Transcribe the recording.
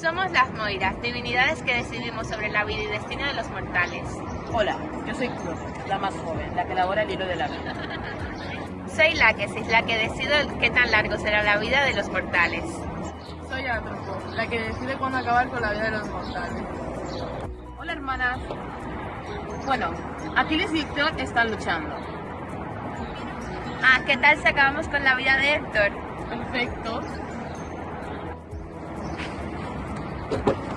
Somos las Moiras, divinidades que decidimos sobre la vida y destino de los mortales. Hola, yo soy Cruz, la más joven, la que elabora el hilo de la vida. Soy Láquesis, la que decido qué tan largo será la vida de los mortales. Soy Atropo, la que decide cuándo acabar con la vida de los mortales. Hola hermanas. Bueno, Aquiles y Héctor están luchando. Ah, ¿qué tal si acabamos con la vida de Héctor? Perfecto. Thank you.